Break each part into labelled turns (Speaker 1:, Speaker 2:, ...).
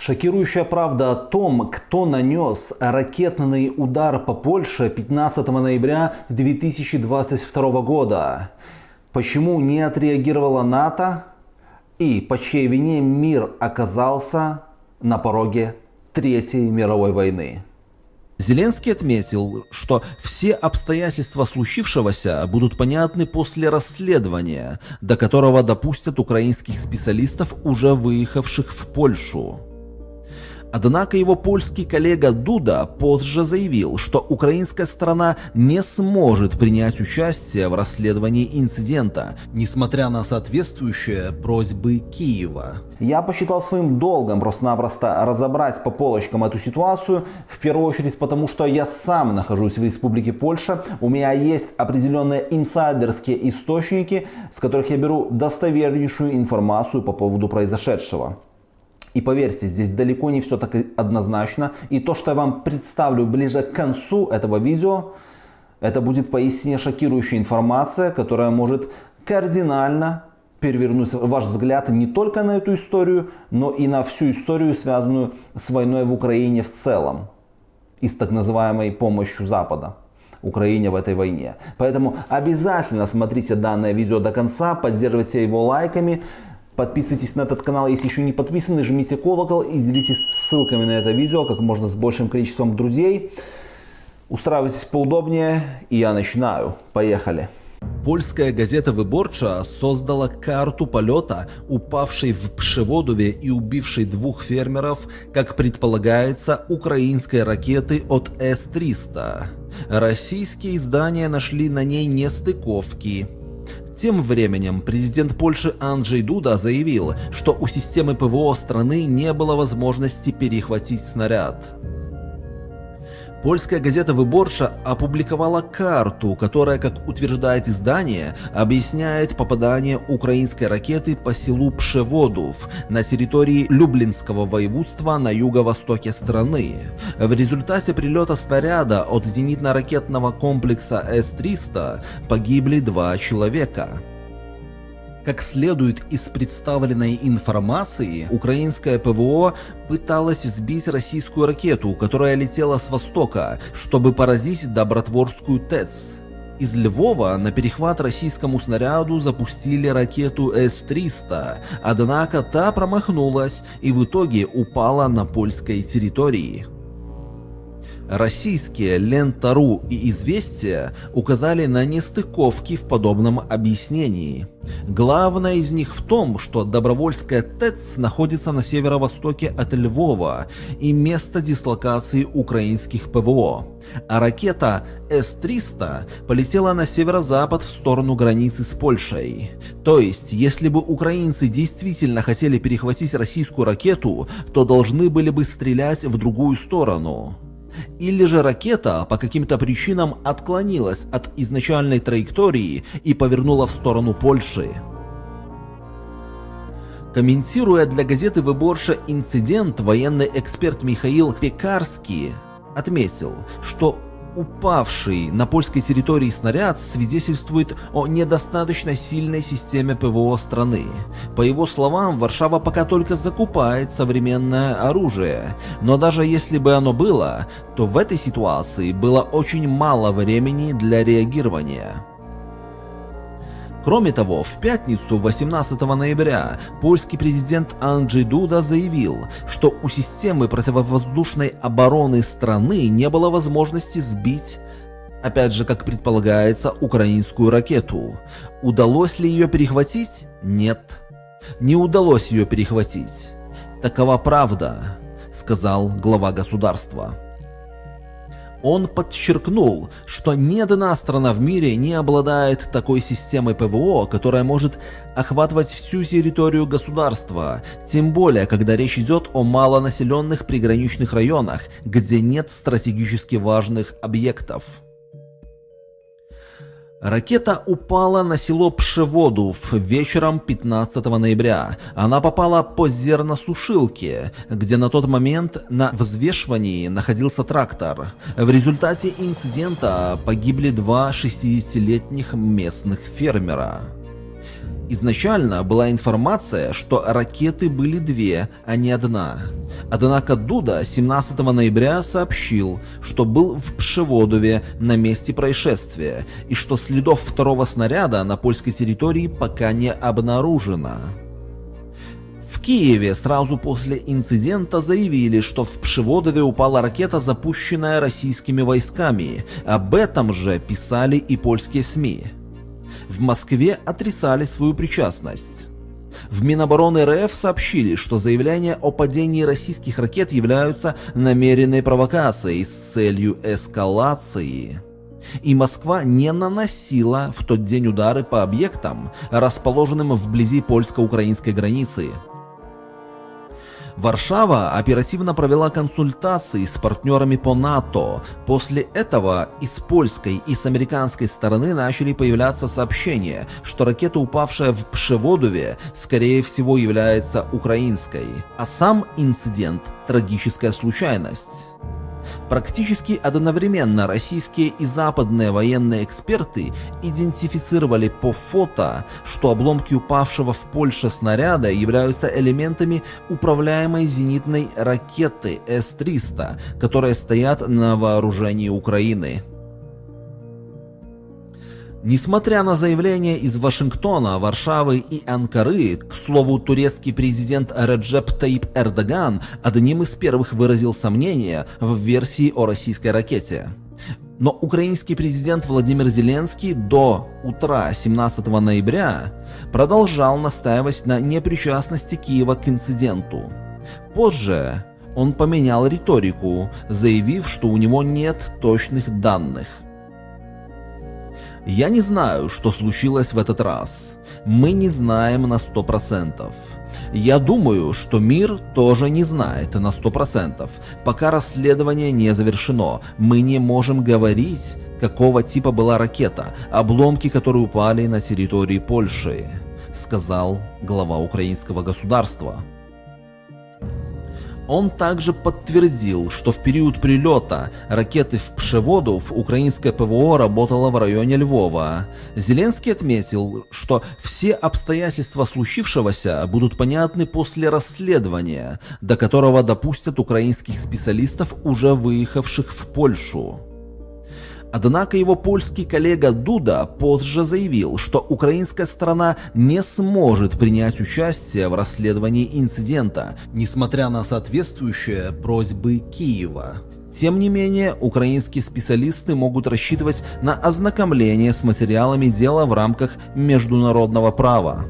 Speaker 1: Шокирующая правда о том, кто нанес ракетный удар по Польше 15 ноября 2022 года. Почему не отреагировала НАТО и по чьей вине мир оказался на пороге Третьей мировой войны.
Speaker 2: Зеленский отметил, что все обстоятельства случившегося будут понятны после расследования, до которого допустят украинских специалистов, уже выехавших в Польшу. Однако его польский коллега Дуда позже заявил, что украинская сторона не сможет принять участие в расследовании инцидента, несмотря на соответствующие просьбы Киева.
Speaker 1: Я посчитал своим долгом просто-напросто разобрать по полочкам эту ситуацию, в первую очередь потому, что я сам нахожусь в Республике Польша, у меня есть определенные инсайдерские источники, с которых я беру достовернейшую информацию по поводу произошедшего. И поверьте, здесь далеко не все так однозначно. И то, что я вам представлю ближе к концу этого видео, это будет поистине шокирующая информация, которая может кардинально перевернуть ваш взгляд не только на эту историю, но и на всю историю, связанную с войной в Украине в целом и с так называемой помощью Запада. Украине в этой войне. Поэтому обязательно смотрите данное видео до конца, поддерживайте его лайками, Подписывайтесь на этот канал, если еще не подписаны, жмите колокол и делитесь ссылками на это видео как можно с большим количеством друзей. Устраивайтесь поудобнее, и я начинаю. Поехали.
Speaker 2: Польская газета «Выборча» создала карту полета, упавшей в Пшеводове и убившей двух фермеров, как предполагается, украинской ракеты от С-300. Российские издания нашли на ней нестыковки. Тем временем президент Польши Анджей Дуда заявил, что у системы ПВО страны не было возможности перехватить снаряд. Польская газета «Выборша» опубликовала карту, которая, как утверждает издание, объясняет попадание украинской ракеты по селу Пшеводов на территории Люблинского воеводства на юго-востоке страны. В результате прилета снаряда от зенитно-ракетного комплекса С-300 погибли два человека. Как следует из представленной информации, украинское ПВО пыталось сбить российскую ракету, которая летела с востока, чтобы поразить Добротворскую ТЭЦ. Из Львова на перехват российскому снаряду запустили ракету С-300, однако та промахнулась и в итоге упала на польской территории. Российские Лента.ру и Известия указали на нестыковки в подобном объяснении. Главное из них в том, что Добровольская ТЭЦ находится на северо-востоке от Львова и место дислокации украинских ПВО, а ракета С-300 полетела на северо-запад в сторону границы с Польшей. То есть, если бы украинцы действительно хотели перехватить российскую ракету, то должны были бы стрелять в другую сторону. Или же ракета по каким-то причинам отклонилась от изначальной траектории и повернула в сторону Польши. Комментируя для газеты «Выборша» инцидент, военный эксперт Михаил Пекарский отметил, что Упавший на польской территории снаряд свидетельствует о недостаточно сильной системе ПВО страны. По его словам, Варшава пока только закупает современное оружие, но даже если бы оно было, то в этой ситуации было очень мало времени для реагирования. Кроме того, в пятницу 18 ноября польский президент Анджей Дуда заявил, что у системы противовоздушной обороны страны не было возможности сбить Опять же, как предполагается, украинскую ракету. Удалось ли ее перехватить? Нет. Не удалось ее перехватить. Такова правда, сказал глава государства. Он подчеркнул, что ни одна страна в мире не обладает такой системой ПВО, которая может охватывать всю территорию государства, тем более, когда речь идет о малонаселенных приграничных районах, где нет стратегически важных объектов. Ракета упала на село Пшеводов вечером 15 ноября. Она попала по зерносушилке, где на тот момент на взвешивании находился трактор. В результате инцидента погибли два 60-летних местных фермера. Изначально была информация, что ракеты были две, а не одна. Однако Дуда 17 ноября сообщил, что был в Пшеводове на месте происшествия и что следов второго снаряда на польской территории пока не обнаружено. В Киеве сразу после инцидента заявили, что в Пшеводове упала ракета, запущенная российскими войсками. Об этом же писали и польские СМИ. В Москве отрицали свою причастность. В Минобороны РФ сообщили, что заявления о падении российских ракет являются намеренной провокацией с целью эскалации. И Москва не наносила в тот день удары по объектам, расположенным вблизи польско-украинской границы. Варшава оперативно провела консультации с партнерами по НАТО. После этого и с польской, и с американской стороны начали появляться сообщения, что ракета, упавшая в Пшеводове, скорее всего является украинской, а сам инцидент – трагическая случайность. Практически одновременно российские и западные военные эксперты идентифицировали по фото, что обломки упавшего в Польше снаряда являются элементами управляемой зенитной ракеты С-300, которые стоят на вооружении Украины. Несмотря на заявления из Вашингтона, Варшавы и Анкары, к слову, турецкий президент Реджеп Таип Эрдоган одним из первых выразил сомнения в версии о российской ракете. Но украинский президент Владимир Зеленский до утра 17 ноября продолжал настаивать на непричастности Киева к инциденту. Позже он поменял риторику, заявив, что у него нет точных данных. Я не знаю, что случилось в этот раз. Мы не знаем на 100%. Я думаю, что мир тоже не знает на 100%. Пока расследование не завершено, мы не можем говорить, какого типа была ракета, обломки которые упали на территории Польши, сказал глава украинского государства. Он также подтвердил, что в период прилета ракеты в Пшеводов украинское ПВО работало в районе Львова. Зеленский отметил, что все обстоятельства случившегося будут понятны после расследования, до которого допустят украинских специалистов, уже выехавших в Польшу. Однако его польский коллега Дуда позже заявил, что украинская сторона не сможет принять участие в расследовании инцидента, несмотря на соответствующие просьбы Киева. Тем не менее, украинские специалисты могут рассчитывать на ознакомление с материалами дела в рамках международного права.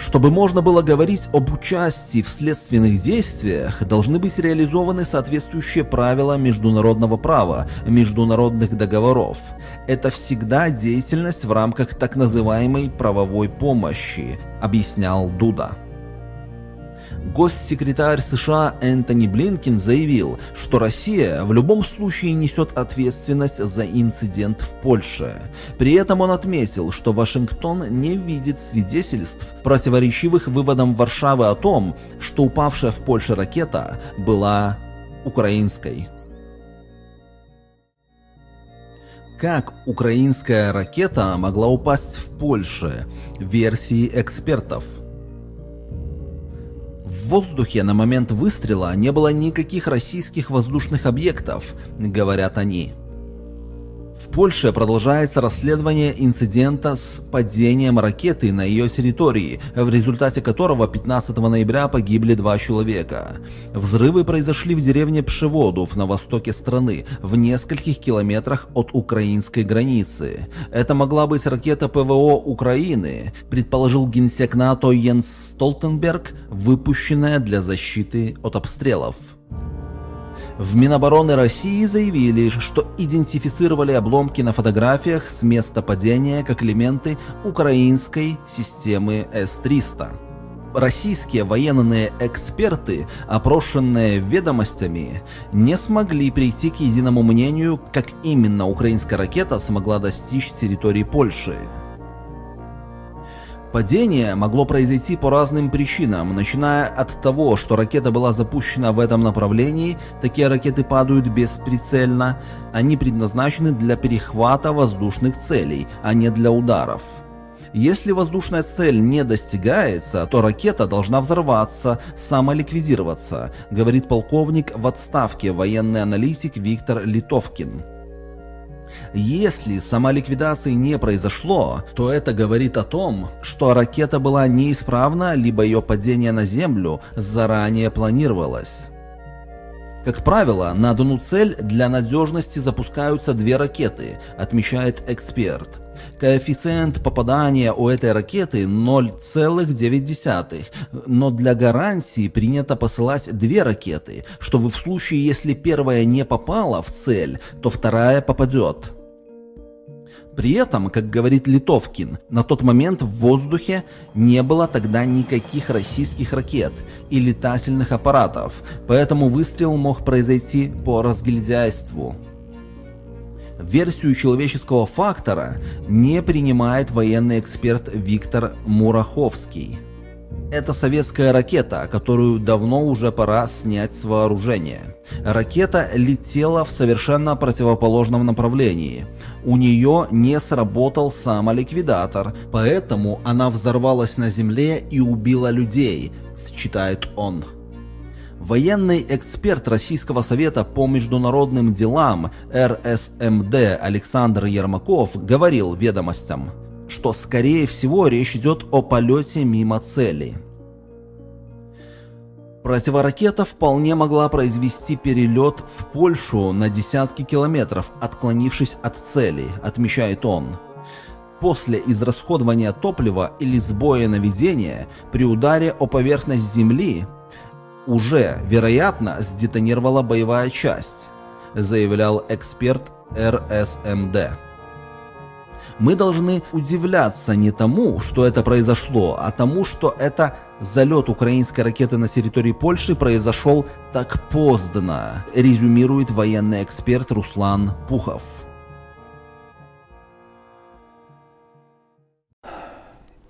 Speaker 2: Чтобы можно было говорить об участии в следственных действиях, должны быть реализованы соответствующие правила международного права, международных договоров. Это всегда деятельность в рамках так называемой правовой помощи, объяснял Дуда. Госсекретарь США Энтони Блинкин заявил, что Россия в любом случае несет ответственность за инцидент в Польше. При этом он отметил, что Вашингтон не видит свидетельств, противоречивых выводам Варшавы о том, что упавшая в Польше ракета была украинской. Как украинская ракета могла упасть в Польше? Версии экспертов – в воздухе на момент выстрела не было никаких российских воздушных объектов, говорят они. В Польше продолжается расследование инцидента с падением ракеты на ее территории, в результате которого 15 ноября погибли два человека. Взрывы произошли в деревне Пшеводов на востоке страны, в нескольких километрах от украинской границы. Это могла быть ракета ПВО Украины, предположил генсек НАТО Йенс Столтенберг, выпущенная для защиты от обстрелов. В Минобороны России заявили, что идентифицировали обломки на фотографиях с места падения как элементы украинской системы С-300. Российские военные эксперты, опрошенные ведомостями, не смогли прийти к единому мнению, как именно украинская ракета смогла достичь территории Польши. Падение могло произойти по разным причинам, начиная от того, что ракета была запущена в этом направлении, такие ракеты падают бесприцельно, они предназначены для перехвата воздушных целей, а не для ударов. Если воздушная цель не достигается, то ракета должна взорваться, самоликвидироваться, говорит полковник в отставке военный аналитик Виктор Литовкин. Если самоликвидации не произошло, то это говорит о том, что ракета была неисправна, либо ее падение на Землю заранее планировалось. Как правило, на одну цель для надежности запускаются две ракеты, отмечает эксперт. Коэффициент попадания у этой ракеты 0,9, но для гарантии принято посылать две ракеты, чтобы в случае, если первая не попала в цель, то вторая попадет. При этом, как говорит Литовкин, на тот момент в воздухе не было тогда никаких российских ракет и летательных аппаратов, поэтому выстрел мог произойти по разгильдяйству. Версию человеческого фактора не принимает военный эксперт Виктор Мураховский. Это советская ракета, которую давно уже пора снять с вооружения. Ракета летела в совершенно противоположном направлении. У нее не сработал самоликвидатор, поэтому она взорвалась на земле и убила людей, считает он. Военный эксперт Российского совета по международным делам РСМД Александр Ермаков говорил ведомостям что скорее всего речь идет о полете мимо цели. Противоракета вполне могла произвести перелет в Польшу на десятки километров, отклонившись от цели, отмечает он. После израсходования топлива или сбоя наведения при ударе о поверхность Земли уже, вероятно, сдетонировала боевая часть, заявлял эксперт РСМД. Мы должны удивляться не тому, что это произошло, а тому, что это залет украинской ракеты на территории Польши произошел так поздно, резюмирует военный эксперт Руслан Пухов.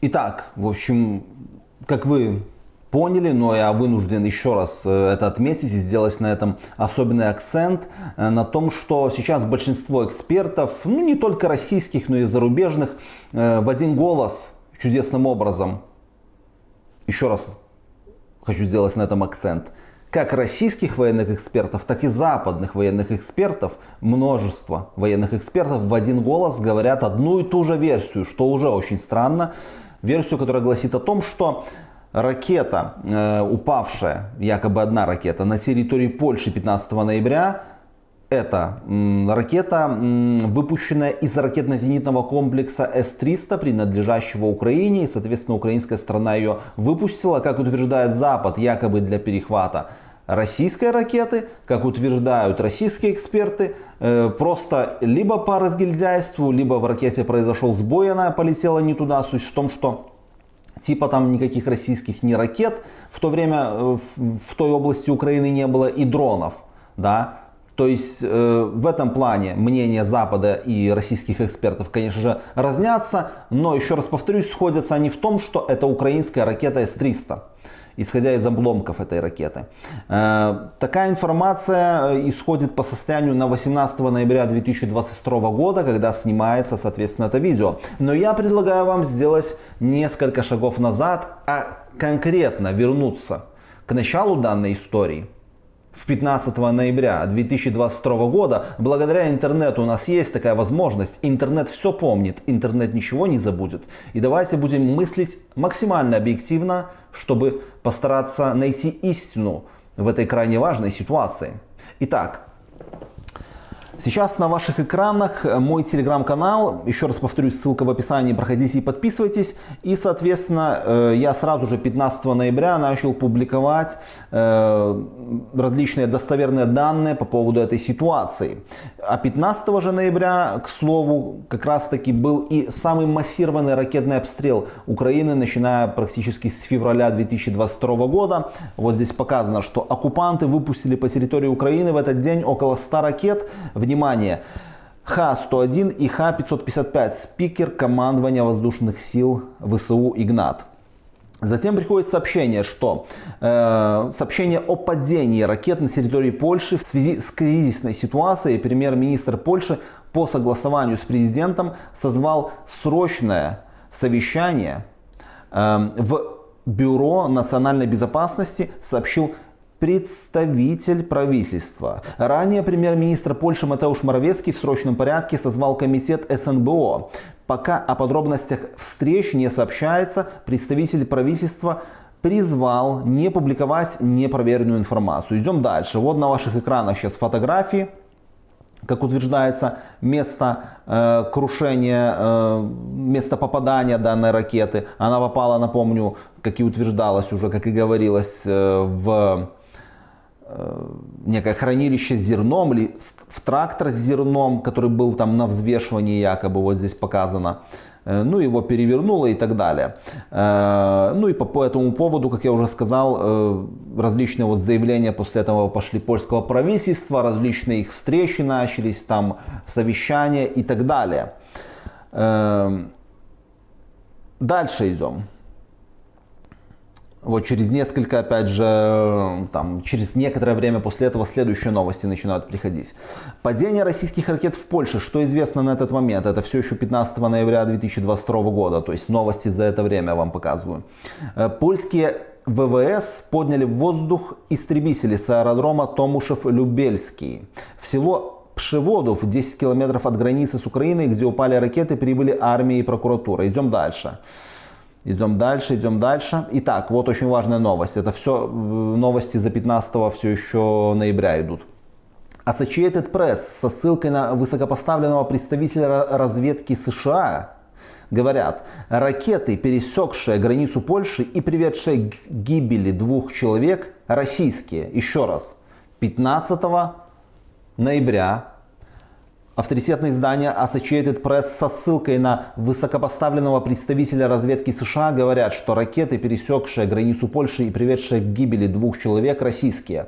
Speaker 1: Итак, в общем, как вы поняли, но я вынужден еще раз э, это отметить и сделать на этом особенный акцент, э, на том, что сейчас большинство экспертов, ну не только российских, но и зарубежных, э, в один голос чудесным образом, еще раз хочу сделать на этом акцент, как российских военных экспертов, так и западных военных экспертов, множество военных экспертов в один голос говорят одну и ту же версию, что уже очень странно. Версию, которая гласит о том, что ракета, э, упавшая, якобы одна ракета, на территории Польши 15 ноября, это ракета, выпущенная из ракетно-зенитного комплекса С-300, принадлежащего Украине, и, соответственно, украинская страна ее выпустила, как утверждает Запад, якобы для перехвата российской ракеты, как утверждают российские эксперты, э, просто либо по разгильдяйству, либо в ракете произошел сбой, она полетела не туда. Суть в том, что типа там никаких российских ни ракет в то время э, в той области Украины не было и дронов, да. То есть э, в этом плане мнения Запада и российских экспертов, конечно же, разнятся, но еще раз повторюсь, сходятся они в том, что это украинская ракета С-300 исходя из обломков этой ракеты. Э, такая информация э, исходит по состоянию на 18 ноября 2022 года, когда снимается, соответственно, это видео. Но я предлагаю вам сделать несколько шагов назад, а конкретно вернуться к началу данной истории в 15 ноября 2022 года, благодаря интернету у нас есть такая возможность. Интернет все помнит, интернет ничего не забудет. И давайте будем мыслить максимально объективно, чтобы постараться найти истину в этой крайне важной ситуации. Итак, Сейчас на ваших экранах мой телеграм-канал. Еще раз повторюсь, ссылка в описании. Проходите и подписывайтесь. И, соответственно, э, я сразу же 15 ноября начал публиковать э, различные достоверные данные по поводу этой ситуации. А 15 же ноября, к слову, как раз таки был и самый массированный ракетный обстрел Украины, начиная практически с февраля 2022 года. Вот здесь показано, что оккупанты выпустили по территории Украины в этот день около 100 ракет. Внимание! Х-101 и Х-555, спикер командования воздушных сил ВСУ «Игнат». Затем приходит сообщение, что э, сообщение о падении ракет на территории Польши в связи с кризисной ситуацией премьер-министр Польши по согласованию с президентом созвал срочное совещания э, в Бюро национальной безопасности сообщил представитель правительства. Ранее премьер-министр Польши Матеуш Моровецкий в срочном порядке созвал комитет СНБО. Пока о подробностях встреч не сообщается, представитель правительства призвал не публиковать непроверенную информацию. Идем дальше. Вот на ваших экранах сейчас фотографии как утверждается, место э, крушения, э, место попадания данной ракеты. Она попала, напомню, как и утверждалось уже, как и говорилось, э, в некое хранилище с зерном или в трактор с зерном, который был там на взвешивании якобы, вот здесь показано. Э, ну, его перевернуло и так далее. Э, ну и по, по этому поводу, как я уже сказал, э, различные вот заявления после этого пошли польского правительства, различные их встречи начались, там совещания и так далее. Дальше идем. Вот через несколько, опять же, там, через некоторое время после этого следующие новости начинают приходить. Падение российских ракет в Польше, что известно на этот момент? Это все еще 15 ноября 2022 года, то есть новости за это время вам показываю. Э, польские ВВС подняли в воздух истребители с аэродрома Томушев-Любельский. В село Пшеводов, 10 километров от границы с Украиной, где упали ракеты, прибыли армия и прокуратура. Идем дальше. Идем дальше, идем дальше. Итак, вот очень важная новость. Это все э, новости за 15 все еще ноября идут. Associated Press со ссылкой на высокопоставленного представителя разведки США говорят, ракеты, пересекшие границу Польши и приведшие к гибели двух человек, российские. Еще раз, 15 ноября Авторитетное издание Associated Press со ссылкой на высокопоставленного представителя разведки США говорят, что ракеты, пересекшие границу Польши и приведшие к гибели двух человек, российские.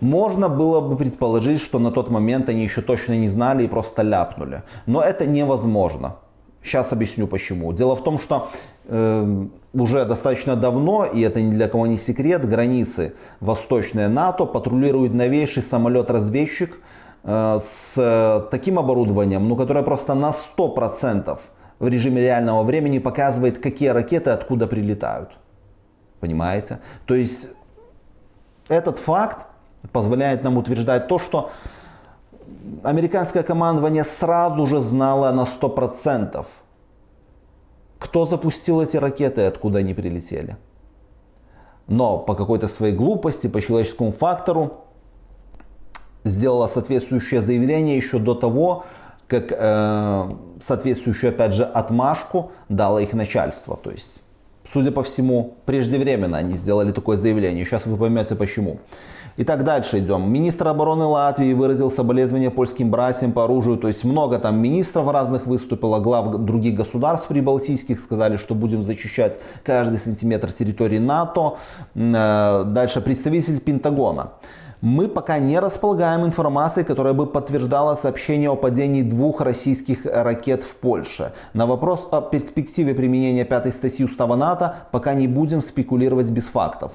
Speaker 1: Можно было бы предположить, что на тот момент они еще точно не знали и просто ляпнули. Но это невозможно. Сейчас объясню почему. Дело в том, что э, уже достаточно давно, и это ни для кого не секрет, границы восточной НАТО патрулирует новейший самолет-разведчик с таким оборудованием, ну, которое просто на 100% в режиме реального времени показывает, какие ракеты откуда прилетают. Понимаете? То есть этот факт позволяет нам утверждать то, что американское командование сразу же знало на 100%, кто запустил эти ракеты и откуда они прилетели. Но по какой-то своей глупости, по человеческому фактору, сделала соответствующее заявление еще до того, как э, соответствующую, опять же, отмашку дало их начальство. То есть, судя по всему, преждевременно они сделали такое заявление. Сейчас вы поймете почему. Итак, дальше идем. Министр обороны Латвии выразил соболезнования польским братьям по оружию. То есть много там министров разных выступило, глав других государств прибалтийских сказали, что будем защищать каждый сантиметр территории НАТО. Э, дальше представитель Пентагона мы пока не располагаем информацией, которая бы подтверждала сообщение о падении двух российских ракет в Польше. На вопрос о перспективе применения пятой статьи Устава НАТО пока не будем спекулировать без фактов.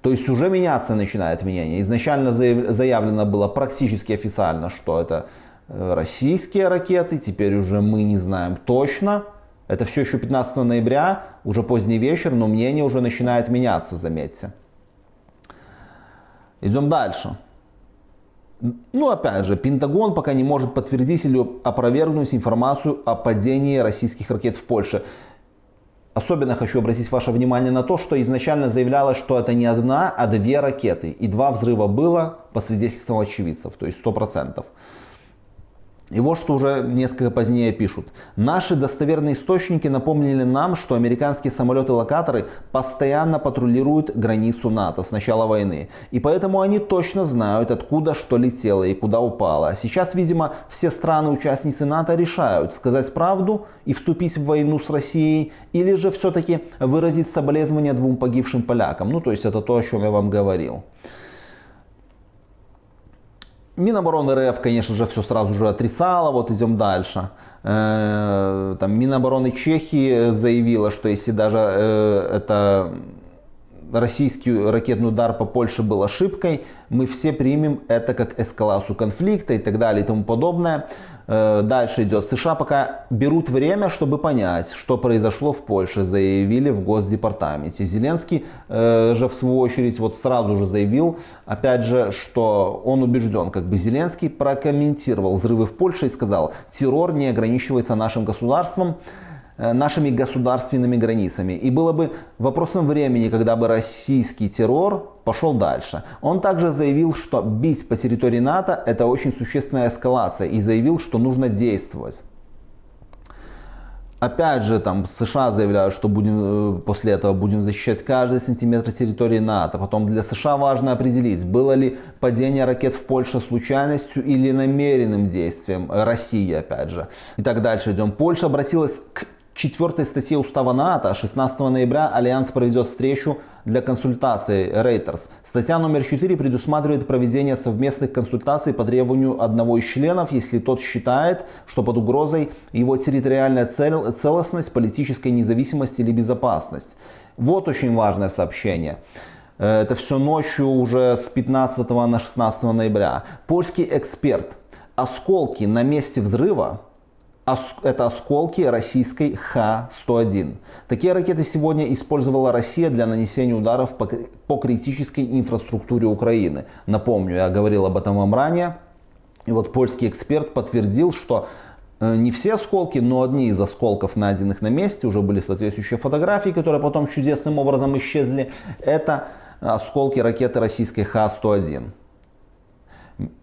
Speaker 1: То есть уже меняться начинает мнение. Изначально заявлено было практически официально, что это э, российские ракеты, теперь уже мы не знаем точно. Это все еще 15 ноября, уже поздний вечер, но мнение уже начинает меняться, заметьте. Идем дальше. Ну, опять же, Пентагон пока не может подтвердить или опровергнуть информацию о падении российских ракет в Польше. Особенно хочу обратить ваше внимание на то, что изначально заявлялось, что это не одна, а две ракеты. И два взрыва было по свидетельствам очевидцев, то есть 100%. И вот что уже несколько позднее пишут. Наши достоверные источники напомнили нам, что американские самолеты-локаторы постоянно патрулируют границу НАТО с начала войны. И поэтому они точно знают, откуда что летело и куда упало. Сейчас, видимо, все страны-участницы НАТО решают, сказать правду и вступить в войну с Россией, или же все-таки выразить соболезнования двум погибшим полякам. Ну, то есть это то, о чем я вам говорил. Минобороны РФ, конечно же, все сразу же отрицала, вот идем дальше. Э, там, Минобороны Чехии заявила, что если даже э, это российский ракетный удар по Польше был ошибкой, мы все примем это как эскалацию конфликта и так далее и тому подобное. Э, дальше идет. США пока берут время, чтобы понять, что произошло в Польше, заявили в Госдепартаменте. Зеленский э, же в свою очередь вот сразу же заявил, опять же, что он убежден, как бы Зеленский прокомментировал взрывы в Польше и сказал, террор не ограничивается нашим государством. Э, нашими государственными границами. И было бы вопросом времени, когда бы российский террор пошел дальше. Он также заявил, что бить по территории НАТО это очень существенная эскалация и заявил, что нужно действовать. Опять же, там США заявляют, что будем, э, после этого будем защищать каждый сантиметр территории НАТО. Потом для США важно определить, было ли падение ракет в Польше случайностью или намеренным действием России, опять же. И так дальше идем. Польша обратилась к четвертой статье Устава НАТО 16 ноября Альянс проведет встречу для консультаций Reuters. Статья номер 4 предусматривает проведение совместных консультаций по требованию одного из членов, если тот считает, что под угрозой его территориальная цел, целостность, политическая независимость или безопасность. Вот очень важное сообщение. Э, это все ночью уже с 15 на 16 ноября. Польский эксперт. Осколки на месте взрыва это осколки российской Х-101. Такие ракеты сегодня использовала Россия для нанесения ударов по, критической инфраструктуре Украины. Напомню, я говорил об этом вам ранее. И вот польский эксперт подтвердил, что э, не все осколки, но одни из осколков, найденных на месте, уже были соответствующие фотографии, которые потом чудесным образом исчезли. Это осколки ракеты российской Х-101.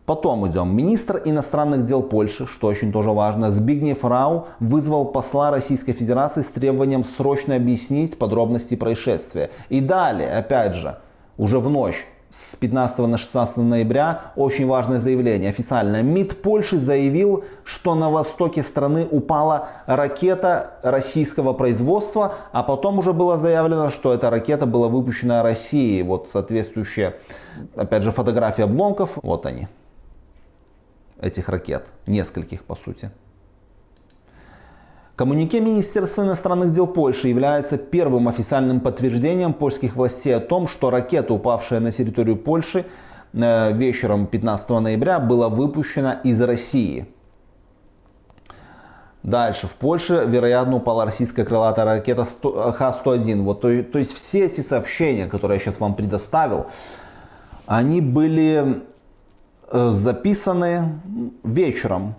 Speaker 1: Потом идем. Министр иностранных дел Польши, что очень тоже важно, Збигнев Рау вызвал посла Российской Федерации с требованием срочно объяснить подробности происшествия. И далее, опять же, уже в ночь с 15 на 16 ноября очень важное заявление. Официально МИД Польши заявил, что на востоке страны упала ракета российского производства, а потом уже было заявлено, что эта ракета была выпущена Россией. Вот соответствующие, опять же, фотографии обломков. Вот они, этих ракет, нескольких по сути. Коммунике Министерства иностранных дел Польши является первым официальным подтверждением польских властей о том, что ракета, упавшая на территорию Польши э, вечером 15 ноября, была выпущена из России. Дальше. В Польше, вероятно, упала российская крылатая ракета Х-101. Вот, то, то есть все эти сообщения, которые я сейчас вам предоставил, они были э, записаны вечером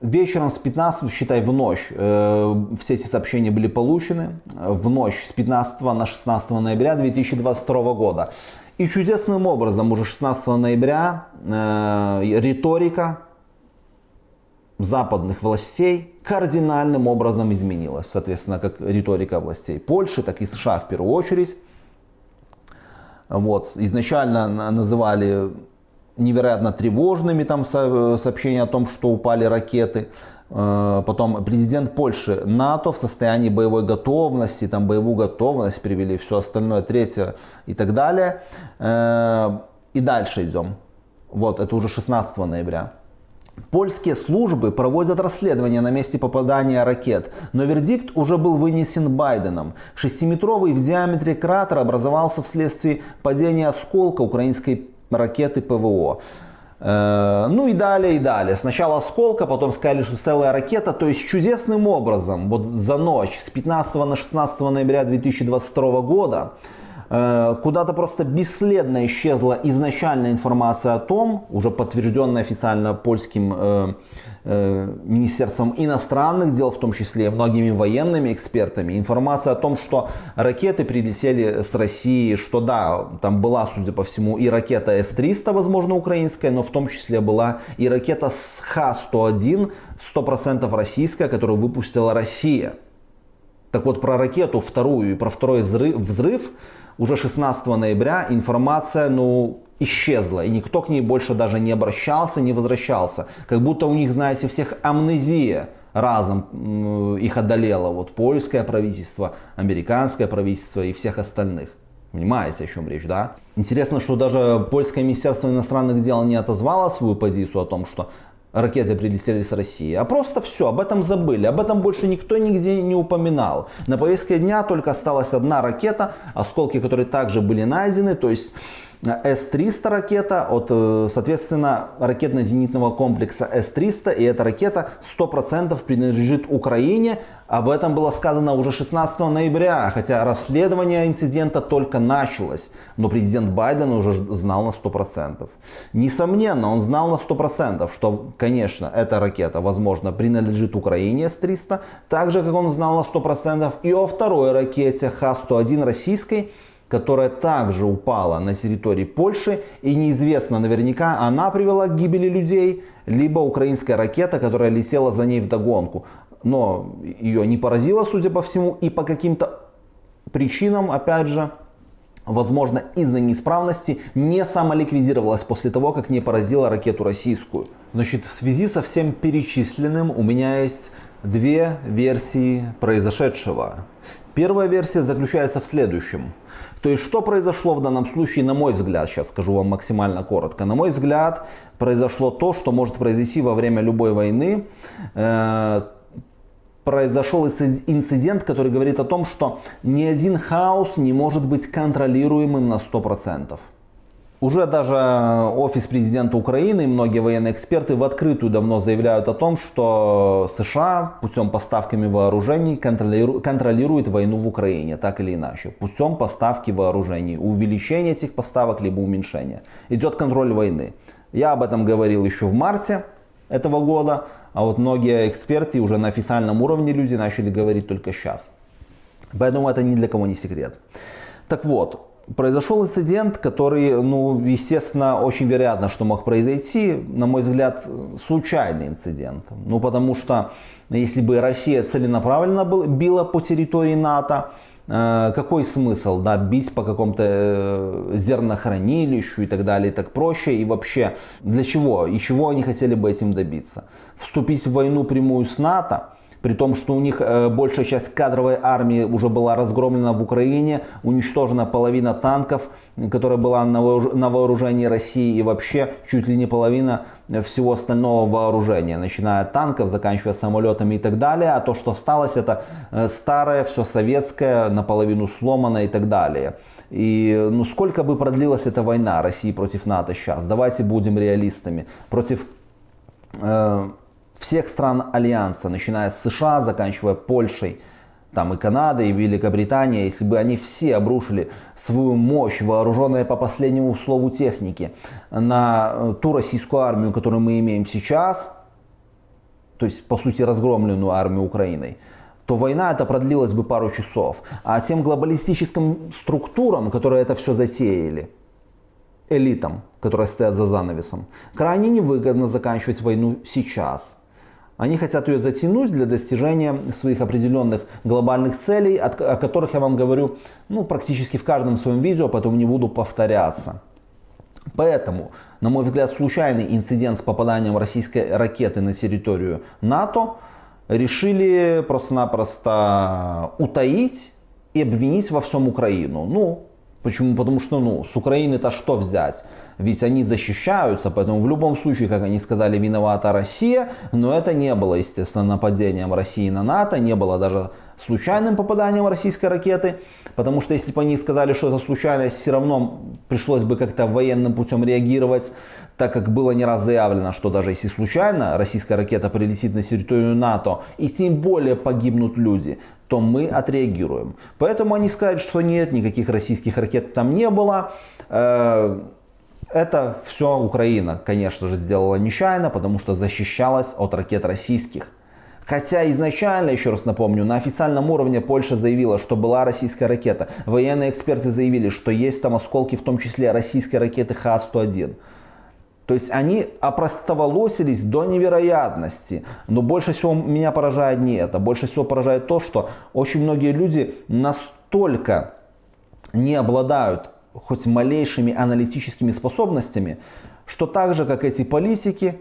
Speaker 1: Вечером с 15, считай в ночь, э, все эти сообщения были получены. В ночь с 15 на 16 ноября 2022 года. И чудесным образом уже 16 ноября э, риторика западных властей кардинальным образом изменилась. Соответственно, как риторика властей Польши, так и США в первую очередь. Вот. Изначально называли невероятно тревожными там сообщения о том, что упали ракеты. Э, потом президент Польши, НАТО в состоянии боевой готовности, там боевую готовность привели, все остальное, третье и так далее. Э, и дальше идем. Вот, это уже 16 ноября. Польские службы проводят расследование на месте попадания ракет, но вердикт уже был вынесен Байденом. Шестиметровый в диаметре кратер образовался вследствие падения осколка украинской ракеты ПВО. Э, ну и далее, и далее. Сначала осколка, потом сказали, что целая ракета. То есть чудесным образом, вот за ночь с 15 на 16 ноября 2022 года, куда-то просто бесследно исчезла изначальная информация о том, уже подтвержденная официально польским э, Э, Министерством иностранных дел, в том числе многими военными экспертами, информация о том, что ракеты прилетели с России, что да, там была, судя по всему, и ракета С-300, возможно, украинская, но в том числе была и ракета с Х-101, 100% российская, которую выпустила Россия. Так вот, про ракету вторую и про второй взрыв, взрыв уже 16 ноября информация, ну, исчезла, и никто к ней больше даже не обращался, не возвращался. Как будто у них, знаете, всех амнезия разом их одолела. Вот польское правительство, американское правительство и всех остальных. Понимаете, о чем речь, да? Интересно, что даже польское министерство иностранных дел не отозвало свою позицию о том, что ракеты прилетели с России, а просто все, об этом забыли, об этом больше никто нигде не упоминал. На повестке дня только осталась одна ракета, осколки которой также были найдены, то есть с-300 ракета от, э, соответственно, ракетно-зенитного комплекса С-300. И эта ракета 100% принадлежит Украине. Об этом было сказано уже 16 ноября, хотя расследование инцидента только началось. Но президент Байден уже знал на 100%. Несомненно, он знал на 100%, что, конечно, эта ракета, возможно, принадлежит Украине С-300. Так же, как он знал на 100% и о второй ракете Х-101 российской, которая также упала на территории Польши и неизвестно наверняка она привела к гибели людей, либо украинская ракета, которая летела за ней в догонку. Но ее не поразило, судя по всему, и по каким-то причинам, опять же, возможно из-за неисправности, не самоликвидировалась после того, как не поразила ракету российскую. Значит, в связи со всем перечисленным у меня есть две версии произошедшего. Первая версия заключается в следующем. То есть, что произошло в данном случае, на мой взгляд, сейчас скажу вам максимально коротко. На мой взгляд, произошло то, что может произойти во время любой войны. Э, произошел инцидент, который говорит о том, что ни один хаос не может быть контролируемым на 100%. Уже даже офис президента Украины и многие военные эксперты в открытую давно заявляют о том, что США путем поставками вооружений контролирует войну в Украине, так или иначе. Путем поставки вооружений, увеличения этих поставок либо уменьшения. Идет контроль войны. Я об этом говорил еще в марте этого года, а вот многие эксперты уже на официальном уровне люди начали говорить только сейчас. Поэтому это ни для кого не секрет. Так вот, Произошел инцидент, который, ну, естественно, очень вероятно, что мог произойти, на мой взгляд, случайный инцидент. Ну, потому что если бы Россия целенаправленно била по территории НАТО, э, какой смысл, да, бить по какому-то э, зернохранилищу и так далее, так проще, и вообще для чего, и чего они хотели бы этим добиться? Вступить в войну прямую с НАТО, при том, что у них э, большая часть кадровой армии уже была разгромлена в Украине, уничтожена половина танков, которая была на вооружении России и вообще чуть ли не половина всего остального вооружения, начиная от танков, заканчивая самолетами и так далее. А то, что осталось, это э, старое, все советское, наполовину сломано и так далее. И ну сколько бы продлилась эта война России против НАТО сейчас? Давайте будем реалистами. Против э, всех стран Альянса, начиная с США, заканчивая Польшей, там и Канадой, и Великобритания, если бы они все обрушили свою мощь, вооруженная по последнему слову техники, на э, ту российскую армию, которую мы имеем сейчас, то есть по сути разгромленную армию Украиной, то война это продлилась бы пару часов. А тем глобалистическим структурам, которые это все затеяли, элитам, которые стоят за занавесом, крайне невыгодно заканчивать войну сейчас. Они хотят ее затянуть для достижения своих определенных глобальных целей, о которых я вам говорю ну, практически в каждом своем видео, поэтому не буду повторяться. Поэтому, на мой взгляд, случайный инцидент с попаданием российской ракеты на территорию НАТО решили просто-напросто утаить и обвинить во всем Украину. Ну, Почему? Потому что, ну, с Украины-то что взять? Ведь они защищаются, поэтому в любом случае, как они сказали, виновата Россия, но это не было, естественно, нападением России на НАТО, не было даже случайным попаданием российской ракеты, потому что если бы они сказали, что это случайность, все равно пришлось бы как-то военным путем реагировать, так как было не раз заявлено, что даже если случайно российская ракета прилетит на территорию НАТО, и тем более погибнут люди, то мы отреагируем. Поэтому они скажут, что нет, никаких российских ракет там не было. Э, это все Украина, конечно же, сделала нечаянно, потому что защищалась от ракет российских. Хотя изначально, еще раз напомню, на официальном уровне Польша заявила, что была российская ракета. Военные эксперты заявили, что есть там осколки, в том числе российской ракеты Х-101. То есть они опростоволосились до невероятности. Но больше всего меня поражает не это. Больше всего поражает то, что очень многие люди настолько не обладают хоть малейшими аналитическими способностями, что так же, как эти политики,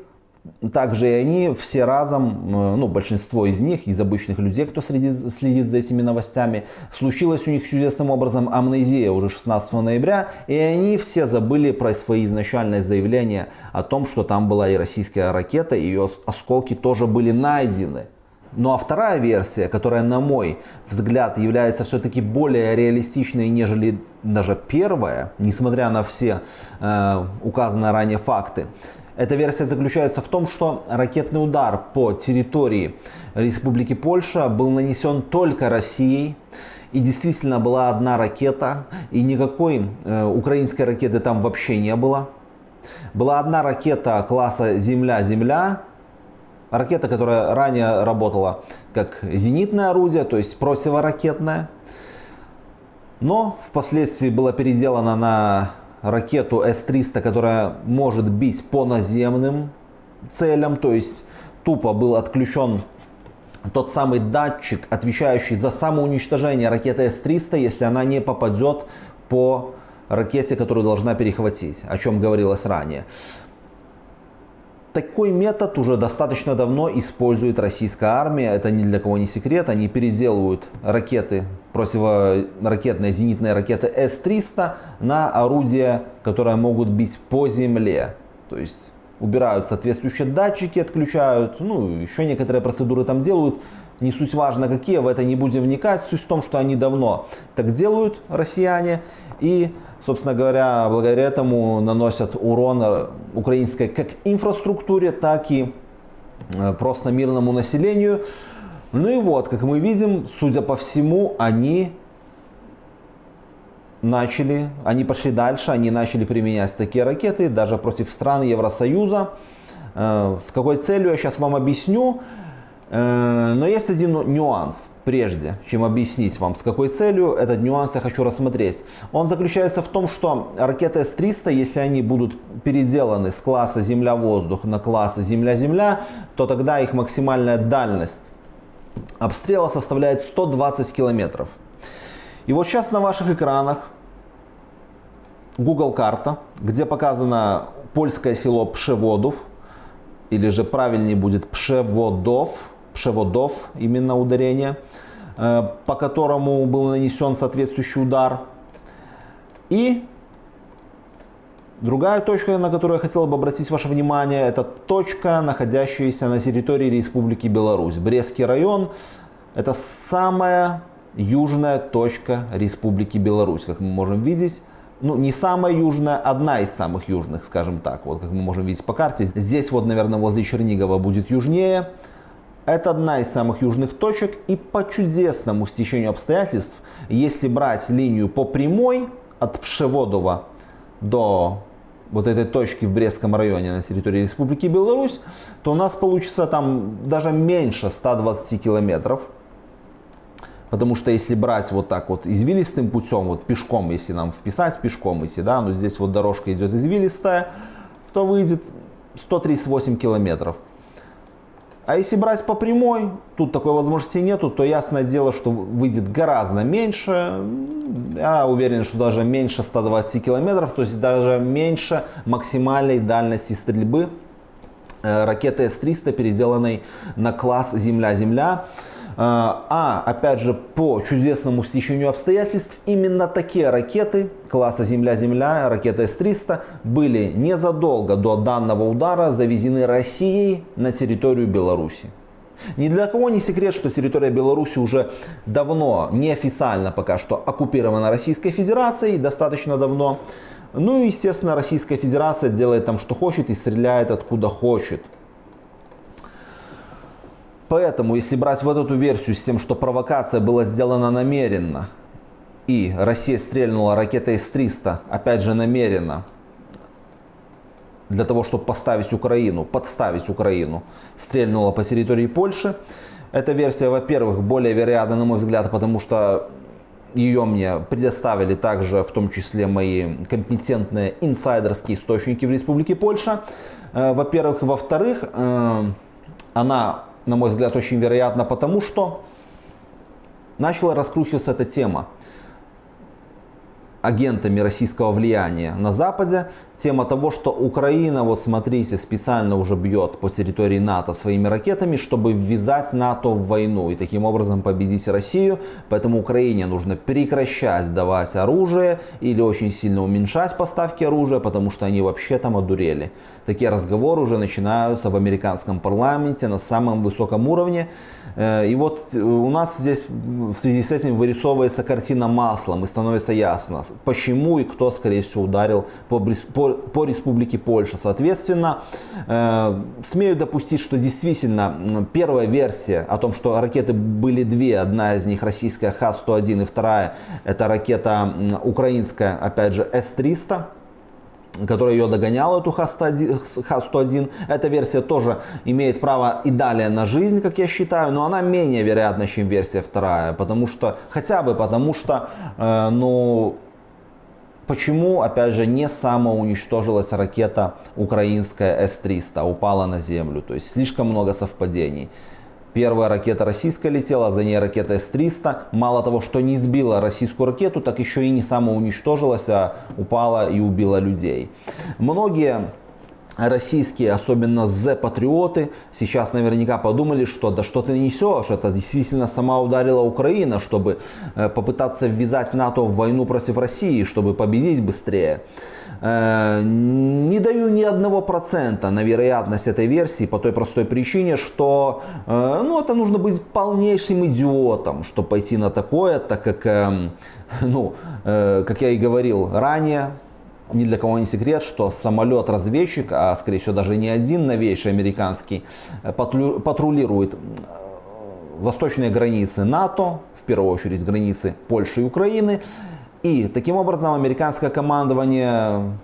Speaker 1: также и они все разом, э, ну, большинство из них, из обычных людей, кто следит, следит за этими новостями, случилось у них чудесным образом амнезия уже 16 ноября, и они все забыли про свои изначальные заявления о том, что там была и российская ракета, и ее осколки тоже были найдены. Ну а вторая версия, которая, на мой взгляд, является все-таки более реалистичной, нежели даже первая, несмотря на все э, указанные ранее факты, эта версия заключается в том, что ракетный удар по территории Республики Польша был нанесен только Россией. И действительно была одна ракета, и никакой э, украинской ракеты там вообще не было. Была одна ракета класса Земля-Земля, ракета, которая ранее работала как зенитное орудие, то есть противоракетное. Но впоследствии была переделана на ракету С-300, которая может бить по наземным целям, то есть тупо был отключен тот самый датчик, отвечающий за самоуничтожение ракеты С-300, если она не попадет по ракете, которую должна перехватить, о чем говорилось ранее. Такой метод уже достаточно давно использует российская армия. Это ни для кого не секрет. Они переделывают ракеты, противоракетные зенитные ракеты С-300 на орудия, которые могут бить по земле. То есть убирают соответствующие датчики, отключают, ну, еще некоторые процедуры там делают. Не суть важно какие, в это не будем вникать. Суть в том, что они давно так делают, россияне. И собственно говоря, благодаря этому наносят урон украинской как инфраструктуре, так и э, просто мирному населению. Ну и вот, как мы видим, судя по всему, они начали, они пошли дальше, они начали применять такие ракеты даже против стран Евросоюза. Э, с какой целью я сейчас вам объясню. Э, но есть один нюанс прежде, чем объяснить вам с какой целью, этот нюанс я хочу рассмотреть. Он заключается в том, что ракеты С-300, если они будут переделаны с класса Земля-воздух на класс Земля-Земля, то тогда их максимальная дальность обстрела составляет 120 километров. И вот сейчас на ваших экранах Google карта, где показано польское село Пшеводов, или же правильнее будет Пшеводов, Пшеводов, именно ударение, э, по которому был нанесен соответствующий удар. И другая точка, на которую я хотел бы обратить ваше внимание, это точка, находящаяся на территории Республики Беларусь. Брестский район – это самая южная точка Республики Беларусь, как мы можем видеть ну, не самая южная, одна из самых южных, скажем так, вот как мы можем видеть по карте. Здесь вот, наверное, возле Чернигова будет южнее. Это одна из самых южных точек и по чудесному стечению обстоятельств, если брать линию по прямой от Пшеводова до вот этой точки в Брестском районе на территории Республики Беларусь, то у нас получится там даже меньше 120 километров. Потому что если брать вот так вот извилистым путем, вот пешком, если нам вписать пешком идти, да, но здесь вот дорожка идет извилистая, то выйдет 138 километров. А если брать по прямой, тут такой возможности нету, то ясное дело, что выйдет гораздо меньше. Я уверен, что даже меньше 120 километров, то есть даже меньше максимальной дальности стрельбы э, ракеты С-300, переделанной на класс Земля-Земля. А, а, опять же, по чудесному стечению обстоятельств, именно такие ракеты класса Земля-Земля, ракеты С-300, были незадолго до данного удара завезены Россией на территорию Беларуси. Ни для кого не секрет, что территория Беларуси уже давно, неофициально пока что, оккупирована Российской Федерацией, достаточно давно. Ну и, естественно, Российская Федерация делает там, что хочет и стреляет откуда хочет. Поэтому, если брать вот эту версию с тем, что провокация была сделана намеренно, и Россия стрельнула ракетой С-300, опять же намеренно, для того, чтобы поставить Украину, подставить Украину, стрельнула по территории Польши. Эта версия, во-первых, более вероятна, на мой взгляд, потому что ее мне предоставили также, в том числе, мои компетентные инсайдерские источники в Республике Польша. Э, во-первых. Во-вторых, э, она на мой взгляд, очень вероятно, потому что начала раскручиваться эта тема. Агентами российского влияния на Западе. Тема того, что Украина, вот смотрите, специально уже бьет по территории НАТО своими ракетами, чтобы ввязать НАТО в войну и таким образом победить Россию. Поэтому Украине нужно прекращать давать оружие или очень сильно уменьшать поставки оружия, потому что они вообще там одурели. Такие разговоры уже начинаются в американском парламенте на самом высоком уровне. Э, и вот у нас здесь в связи с этим вырисовывается картина маслом и становится ясно, почему и кто, скорее всего, ударил по, по, по республике Польша. Соответственно, э, смею допустить, что действительно первая версия о том, что ракеты были две, одна из них российская Х-101 и вторая это ракета украинская, опять же, С-300, которая ее догоняла, эту Х-101. Эта версия тоже имеет право и далее на жизнь, как я считаю, но она менее вероятна, чем версия вторая, потому что, хотя бы потому что, э, ну, Почему, опять же, не самоуничтожилась ракета украинская С-300, упала на землю? То есть слишком много совпадений. Первая ракета российская летела, за ней ракета С-300. Мало того, что не сбила российскую ракету, так еще и не самоуничтожилась, а упала и убила людей. Многие российские, особенно Z-патриоты, сейчас наверняка подумали, что да что ты несешь, это действительно сама ударила Украина, чтобы э, попытаться ввязать НАТО в войну против России, чтобы победить быстрее. Э, не даю ни одного процента на вероятность этой версии по той простой причине, что э, ну, это нужно быть полнейшим идиотом, чтобы пойти на такое, так как, эм, ну, как я и говорил ранее, ни для кого не секрет, что самолет-разведчик, а скорее всего даже не один новейший американский, э, патрулирует э, восточные границы НАТО, в первую очередь границы Польши и Украины. И таким образом американское командование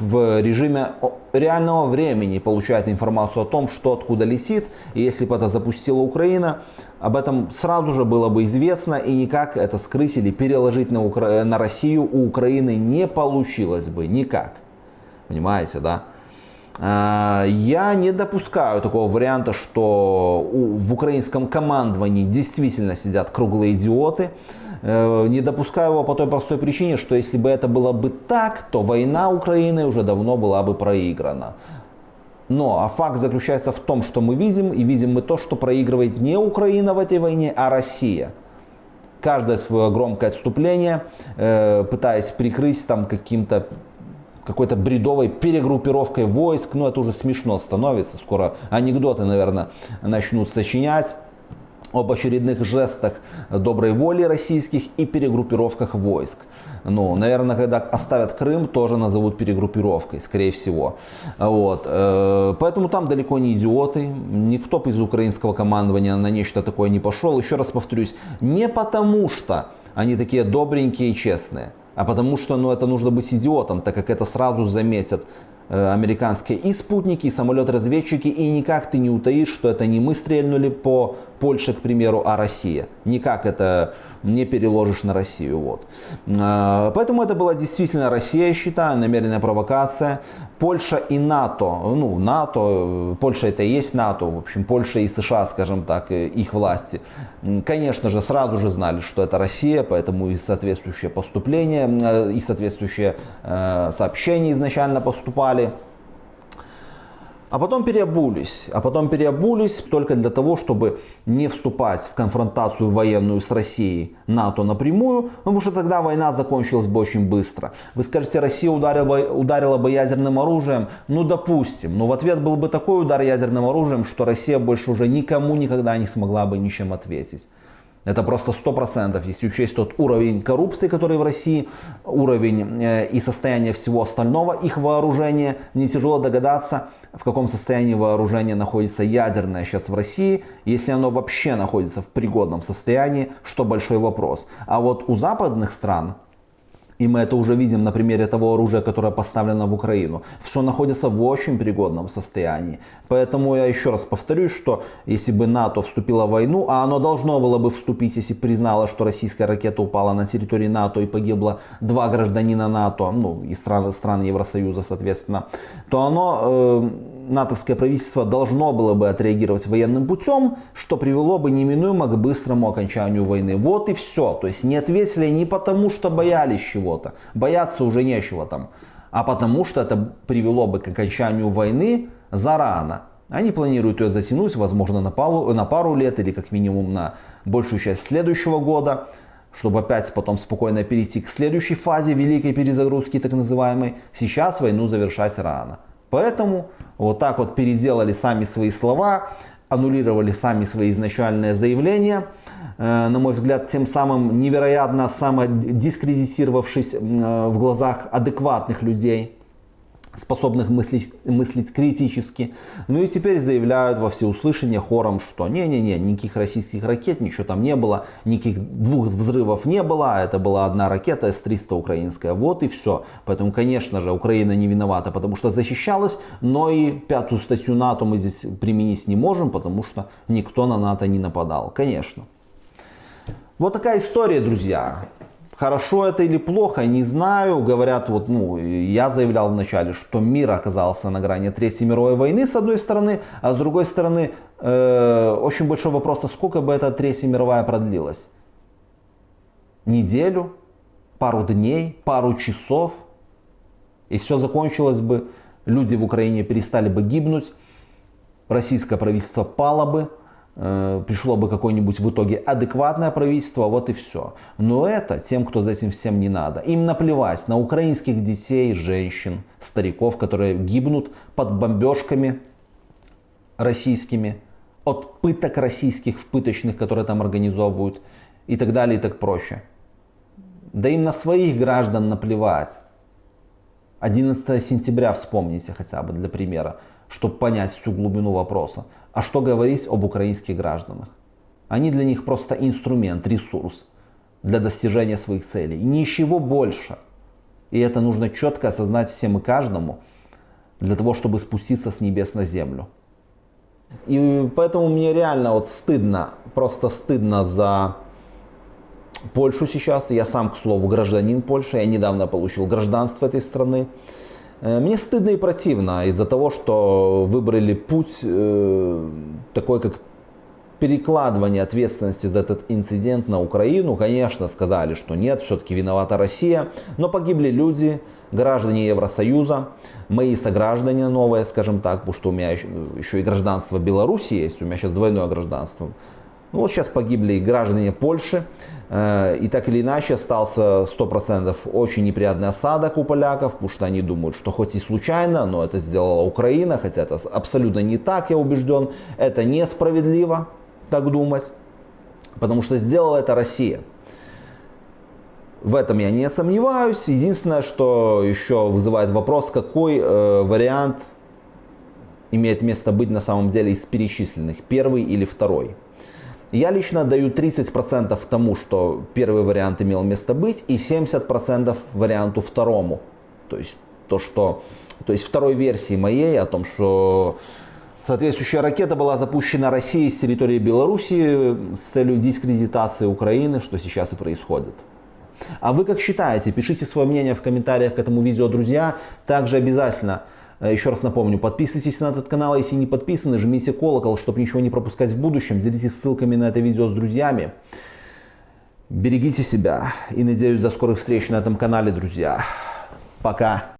Speaker 1: в режиме реального времени получает информацию о том, что откуда летит. И если бы это запустила Украина, об этом сразу же было бы известно. И никак это скрыть или переложить на, Укра... на Россию у Украины не получилось бы. Никак. Понимаете, да? А, я не допускаю такого варианта, что в украинском командовании действительно сидят круглые идиоты. Э, не допускаю его по той простой причине, что если бы это было бы так, то война Украины уже давно была бы проиграна. Но а факт заключается в том, что мы видим, и видим мы то, что проигрывает не Украина в этой войне, а Россия. Каждое свое громкое отступление, э, пытаясь прикрыть там каким-то какой-то бредовой перегруппировкой войск, ну это уже смешно становится, скоро анекдоты, наверное, начнут сочинять об очередных жестах доброй воли российских и перегруппировках войск. Ну, наверное, когда оставят Крым, тоже назовут перегруппировкой, скорее всего. Вот. Э, поэтому там далеко не идиоты. Никто из украинского командования на нечто такое не пошел. Еще раз повторюсь, не потому что они такие добренькие и честные, а потому что ну, это нужно быть идиотом, так как это сразу заметят Э, американские и спутники, и самолет-разведчики, и никак ты не утаишь, что это не мы стрельнули по Польше, к примеру, а Россия. Никак это не переложишь на Россию. Вот. Э, поэтому это была действительно Россия, я считаю, намеренная провокация. Польша и НАТО, ну, НАТО, Польша это и есть НАТО, в общем, Польша и США, скажем так, их власти, конечно же, сразу же знали, что это Россия, поэтому и соответствующее поступление, э, и соответствующие сообщения изначально поступали. А потом переобулись. А потом переобулись только для того, чтобы не вступать в конфронтацию военную с Россией, НАТО напрямую, потому что тогда война закончилась бы очень быстро. Вы скажете, Россия ударила, ударила бы ядерным оружием? Ну, допустим. Но в ответ был бы такой удар ядерным оружием, что Россия больше уже никому никогда не смогла бы ничем ответить. Это просто 100%, если учесть тот уровень коррупции, который в России, уровень э, и состояние всего остального их вооружения. Не тяжело догадаться, в каком состоянии вооружения находится ядерное сейчас в России. Если оно вообще находится в пригодном состоянии, что большой вопрос. А вот у западных стран и мы это уже видим на примере того оружия, которое поставлено в Украину. Все находится в очень пригодном состоянии. Поэтому я еще раз повторюсь, что если бы НАТО вступило в войну, а оно должно было бы вступить, если признало, что российская ракета упала на территории НАТО и погибло два гражданина НАТО, ну и страны, страны Евросоюза, соответственно, то оно... Э, натовское правительство должно было бы отреагировать военным путем, что привело бы неминуемо к быстрому окончанию войны. Вот и все. То есть не ответили не потому, что боялись чего-то. Бояться уже нечего там. А потому что это привело бы к окончанию войны зарано. Они планируют ее затянуть, возможно, на пару, на пару лет или как минимум на большую часть следующего года, чтобы опять потом спокойно перейти к следующей фазе великой перезагрузки, так называемой. Сейчас войну завершать рано. Поэтому вот так вот переделали сами свои слова, аннулировали сами свои изначальные заявления, э, на мой взгляд, тем самым невероятно самодискредитировавшись э, в глазах адекватных людей способных мыслить, мыслить критически. Ну и теперь заявляют во всеуслышание хором, что не-не-не, никаких российских ракет, ничего там не было, никаких двух взрывов не было, это была одна ракета С-300 украинская, вот и все. Поэтому, конечно же, Украина не виновата, потому что защищалась, но и пятую статью НАТО мы здесь применить не можем, потому что никто на НАТО не нападал, конечно. Вот такая история, друзья. Хорошо это или плохо, не знаю. Говорят, вот, ну, я заявлял вначале, что мир оказался на грани Третьей мировой войны, с одной стороны, а с другой стороны, э, очень большой вопрос, а сколько бы эта Третья мировая продлилась? Неделю, пару дней, пару часов, и все закончилось бы, люди в Украине перестали бы гибнуть, российское правительство пало бы, пришло бы какое-нибудь в итоге адекватное правительство, вот и все. Но это тем, кто за этим всем не надо. Им наплевать на украинских детей, женщин, стариков, которые гибнут под бомбежками российскими, от пыток российских в пыточных, которые там организовывают и так далее и так проще. Да им на своих граждан наплевать. 11 сентября вспомните хотя бы для примера, чтобы понять всю глубину вопроса. А что говорить об украинских гражданах? Они для них просто инструмент, ресурс для достижения своих целей. Ничего больше. И это нужно четко осознать всем и каждому, для того, чтобы спуститься с небес на землю. И поэтому мне реально вот стыдно, просто стыдно за Польшу сейчас. Я сам, к слову, гражданин Польши. Я недавно получил гражданство этой страны. Э, мне стыдно и противно из-за того, что выбрали путь э, такой, как перекладывание ответственности за этот инцидент на Украину. Конечно, сказали, что нет, все-таки виновата Россия, но погибли люди, граждане Евросоюза, мои сограждане новые, скажем так, потому что у меня еще, еще и гражданство Беларуси есть, у меня сейчас двойное гражданство. Ну вот сейчас погибли и граждане Польши, Э, и так или иначе остался 100% очень неприятный осадок у поляков, потому что они думают, что хоть и случайно, но это сделала Украина, хотя это абсолютно не так, я убежден. Это несправедливо так думать, потому что сделала это Россия. В этом я не сомневаюсь. Единственное, что еще вызывает вопрос, какой э, вариант имеет место быть на самом деле из перечисленных, первый или второй. Я лично даю 30% тому, что первый вариант имел место быть, и 70% варианту второму. То есть то, что, то есть второй версии моей о том, что соответствующая ракета была запущена Россией с территории Беларуси с целью дискредитации Украины, что сейчас и происходит. А вы как считаете? Пишите свое мнение в комментариях к этому видео, друзья. Также обязательно еще раз напомню, подписывайтесь на этот канал, если не подписаны, жмите колокол, чтобы ничего не пропускать в будущем. Делитесь ссылками на это видео с друзьями. Берегите себя и надеюсь до скорых встреч на этом канале, друзья. Пока.